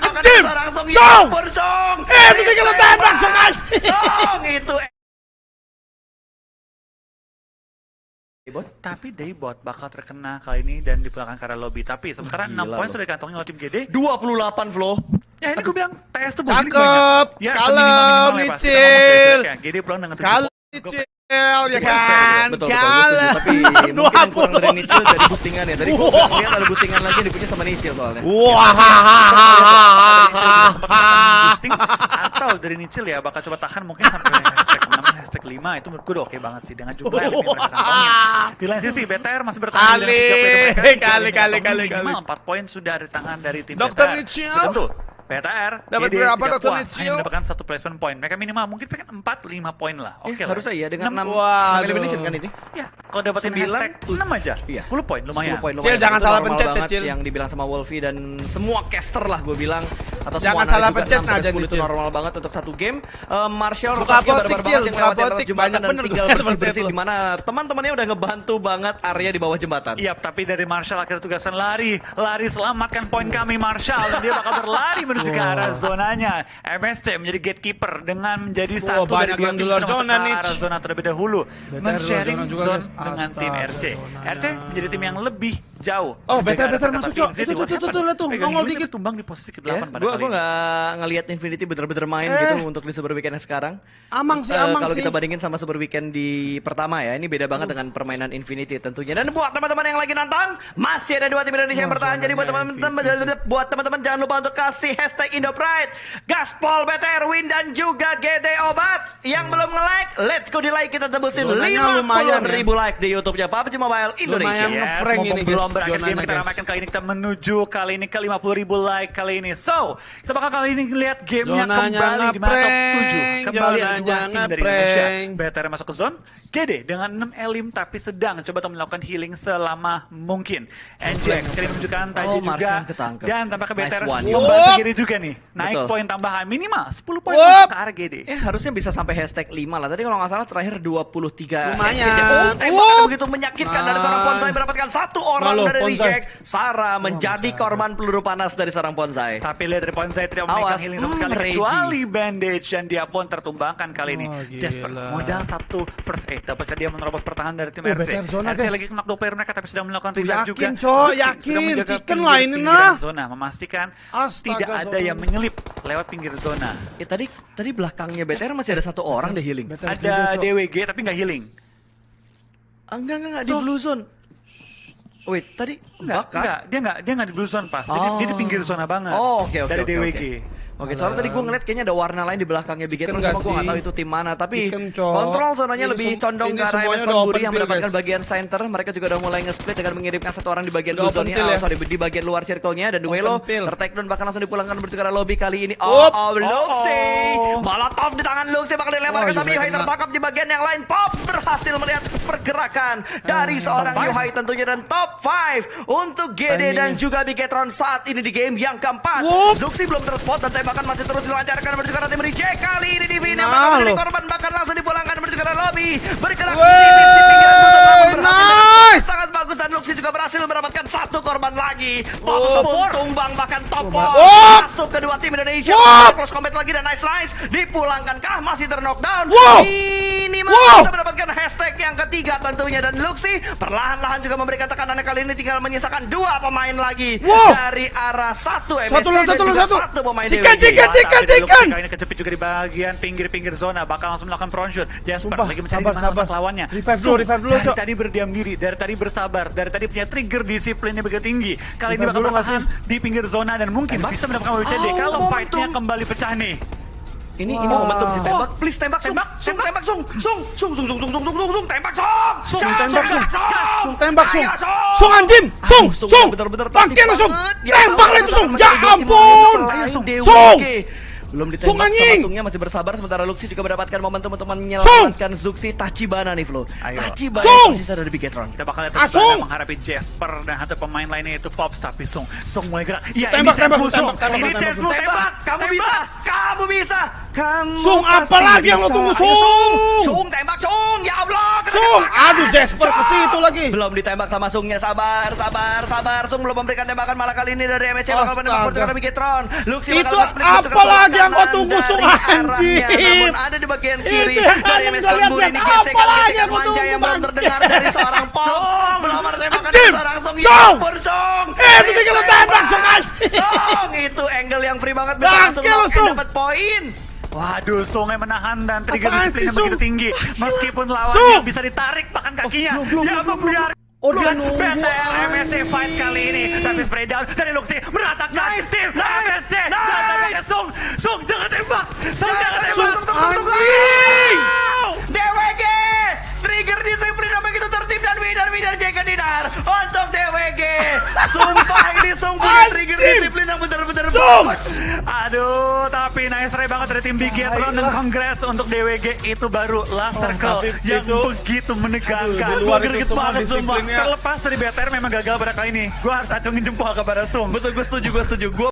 Anjir! Song. Song! Ya ampun, Song. Eh, itu tinggal lo tembak, Song, anjir. Song itu. Tapi Daybot bakal terkena kali ini dan dipulangkan karena lobby. Tapi sementara 6 Gila poin lo. sudah dikantongin oleh tim GD. 28 Flo. Ya ini gue bilang TS tuh bonus Cakep, banyak. Ya, kalem, seminimal-minimal ya, Micil. ya. GD pulang dengan 7 Kalau Cil ya kan, Betul, betul, gue kalah. setuju. Tapi mungkin yang kurang dari 20. Nicil dari boostingan ya. Tadi gue nggak lihat ada boostingan lagi yang dipunya sama Nicil soalnya. Wah, sempat mendapatkan boosting atau dari Nicil ya bakal coba tahan mungkin sampai hashtag 6, hashtag 5 itu menurut gue udah oke banget sih dengan jumlah yang mereka kantongin. Di lain sisi BTR masih bertahan Kali, kali, kali, kali, kali. 4 poin sudah ada tangan dari tim. BTR. Tentu BTR Dapat berapa, puas, Nicil? hanya mendapatkan satu placement point. Mereka minimal mungkin pengen 4 5 poin lah. Eh, Oke lah. harusnya iya dengan 6, Enam- Waduh. elimination kan ini. Ya, kalau dapetin Sembilan, hashtag 6 aja. Iya. 10 poin lumayan. 10 poin Cil, lumayan. jangan Itu salah pencet ya, Cil. Yang dibilang sama Wolfie dan semua caster lah gue bilang atau Jangan semua salah pencet 6 sampai aja 10 nih, itu normal banget untuk satu game. Eh, Martial Buka rotasinya apotik, barbar Cil, banget yang apotik. jembatan Banyak dan bener tinggal bersih-bersih Konsep di mana teman-temannya udah ngebantu banget area di bawah jembatan. Iya, tapi dari Marshall akhirnya tugasan lari, lari selamatkan poin kami Marshall dan dia bakal berlari menuju ke arah zonanya. MSC menjadi gatekeeper dengan menjadi satu dari dua tim luar yang masuk zona, ke arah zona terlebih dahulu. Men-sharing zone guys. dengan tim RC. RC menjadi tim yang lebih jauh. Oh, BTR kata masuk, Cok. Itu, tuh, tuh, tuh, tuh. Nongol dikit. tumbang di posisi ke-8 Ya, pada gue kali gue ini. nggak ngelihat Infinity bener-bener main Eh. gitu untuk di Super Weekend sekarang. Amang sih, Eh, amang kalau sih. kita bandingin sama Super Weekend di pertama ya, ini beda banget dengan permainan Infinity tentunya. Dan buat teman-teman yang lagi nonton, masih ada dua tim Indonesia yang bertahan. Jadi buat teman-teman, buat teman-teman jangan lupa untuk kasih hashtag IndoPride, Gaspol, BTR, Win dan juga GD Obat. Yang belum nge-like, let's go di like kita tembusin Zonanya lumayan, 50 ribu like di YouTube-nya PUBG Mobile Indonesia. Lumayan. Ngefrank ini, belum guys, berakhir game kita guys. ramaikan kali ini kita menuju kali ini ke 50 ribu like kali ini. So, kita bakal kali ini lihat gamenya Zonanya kembali di mana top ngeprank, 7. Kembali ada dua tim dari. Indonesia. BTR masuk ke zone, GD dengan 6 elim tapi sedang coba untuk melakukan healing selama mungkin. NJX kali ini menunjukkan Taji Oh, juga. Ketangkep. Dan tampaknya Nice BTR one. membantu Wup. GD juga nih. Naik Betul. poin tambahan minimal 10 poin ke arah GD. Eh harusnya bisa sampai hashtag 5 lah. Tadi kalau nggak salah terakhir 23 Lumayan. ya. Oh, tembakan begitu menyakitkan dari Nice. seorang Bonsai mendapatkan satu orang Halo, dari reject. Sarah menjadi korban peluru panas dari seorang Bonsai. Tapi lihat dari poin saya tidak memegang healing sama hmm, sekali kecuali bandage dan dia pun tertumbangkan kali ini. Oh, gila. Jasper modal satu first aid dapatkah dia menerobos pertahanan dari tim Oh, RC. RC lagi kena dua player mereka tapi sedang melakukan Tuh, revive yakin, juga. Cok, yakin. sedang menjaga Chicken pinggir- lah nah. Zona memastikan Astaga, tidak ada zona. yang menyelip lewat pinggir zona. Eh tadi tadi belakangnya BTR masih ada satu orang deh healing. Ada. DWG tapi nggak healing. Ah, enggak enggak enggak di blue zone. Wait, tadi Enggak, Bahkan- enggak, dia enggak dia enggak di blue zone pas. Dia, di- dia di pinggir zona banget. Oh, oke oke Dari oke, DWG. oke. Oke, soalnya tadi gue ngeliat kayaknya ada warna lain di belakangnya Big cuma gue nggak sih? tahu itu tim mana. Tapi Chicken, kontrol zonanya Ini lebih condong ke arah MS Konburi yang mendapatkan guys. bagian center. Mereka juga udah mulai nge-split dengan mengirimkan satu orang di bagian blue zone-nya. field Oh, ya? sorry, di bagian luar circle-nya. Dan Duelo ter-take down bahkan langsung dipulangkan menuju ke arah lobby kali ini. Up. Oh, oh, Luxi. Oh. Molotov di tangan Luxi bakal dilemparkan. Wah, Tapi Yuhai tertangkap di bagian yang lain. Pop berhasil melihat pergerakan dari seorang. Yuhai tentunya. Dan top 5 untuk GD dan juga Big Etron saat ini di game yang keempat. Zuxi belum terspot dan tembakan masih terus dilancarkan menuju ke arah tim Reject. Kali ini di Vina Nah, bakal menjadi korban bahkan langsung dipulangkan menuju ke arah lobby. Bergerak tipis di pinggiran nice. Sangat bagus dan Luxi juga berhasil mendapatkan satu korban lagi. Oh. Pun tumbang bahkan top four. Oh. Masuk kedua tim Indonesia. Wow. Close combat lagi dan nice nice. Dipulangkankah masih terknockdown? Wow. Ini Wow. bisa mendapatkan hashtag yang ketiga tentunya dan Luxi perlahan-lahan juga memberikan tekanannya kali ini tinggal menyisakan dua pemain lagi Wow. dari arah satu MSC Satu dan satu juga satu. satu pemain Chicken, DWG. Luxi chicken. Kali ini kejepit juga di bagian pinggir-pinggir zona bakal langsung melakukan front shoot. Jasper Sumpah, lagi mencari sabar, mana lawannya. Revive dulu, revive dulu, dari tadi berdiam diri, dari tadi bersabar, dari tadi punya trigger disiplinnya begitu tinggi. Kali ini bakal bertahan di pinggir zona dan mungkin bisa mendapatkan WCD Oh, kalau fight-nya kembali pecah nih. Ini Wah. ini momentum si tembak. Please tembak, Sung. Tembak, Sung, tembak. tembak, Sung. Sung, Sung, Sung, Sung, Sung, Sung, Sung, Sung, Sung, tembak, Sung. Sung, tembak, Sung. Sung. Sung, tembak, Sung. Sung. Sung anjing, Sung, Sung, bener-bener bangkit Sung, banget. Ya, tembak lah tahu, itu Sung, ya ampun, Sung. Sung, Belum Sung, ditembak anjing. sama Sungnya masih bersabar sementara Luxi juga mendapatkan momentum untuk menyelamatkan Zuxi Tachibana nih Flo. Ayo. Tachibana Sung. tersisa dari Bigetron. Kita bakal lihat Ah, terus Sung. menghadapi Jasper dan satu pemain lainnya itu Pops tapi Sung Sung mulai gerak. Ya Tembak, ini chance tembak, lu, Sung. tembak, tembak, Ini tembak, chance lu, tembak. tembak. Kamu Tembak. bisa, kamu bisa, kamu Sung, apa lagi yang lo tunggu, Ayo, Sung? Sung, tembak Sung, ya Allah, Sung, aduh Jasper ke situ lagi. Belum ditembak sama Sungnya, sabar, sabar, sabar. Sung belum memberikan tembakan malah kali ini dari MSC bakal menembak Fortuna Bigetron. Luxi Itu apa lagi yang kau tunggu, Sung, anjing? Namun ada di bagian kiri Itu yang dari kalian MSC lihat, ini apa gesekan lagi gesekan yang manja belum terdengar dari seorang Pong. Belum ada tembakan seorang Sung. Sung. Ya ampun, Sung. Eh, itu tinggal lu tembak, Sung, anjing. Sung, itu angle yang free banget. Bangke Bisa langsung Sung. dapat poin. Waduh, Sung yang menahan dan trigger Apaan disiplin yang begitu tinggi. Meskipun lawannya bisa ditarik bahkan kakinya. belum, Dia belum, membiarkan Oh, dia nunggu. MSC fight kali ini. Tapi spray down dari Luxi meratakan Nice, tim nice, MSC. Dan nice. tampaknya Sung, Sung jangan tembak. Sung jangan tembak. Anjing. Winner second dinar untuk DWG sumpah ini Sung punya trigger disiplin yang benar-benar bagus. Aduh, tapi nice. Try banget dari tim Big Getron dan congrats untuk DWG itu baru last Oh, circle tapi yang itu- begitu menegangkan. Gua greget semua banget sumpah. Terlepas dari BTR memang gagal pada kali ini, gue harus acungin jempol kepada Sung. betul gue setuju gue setuju. Gue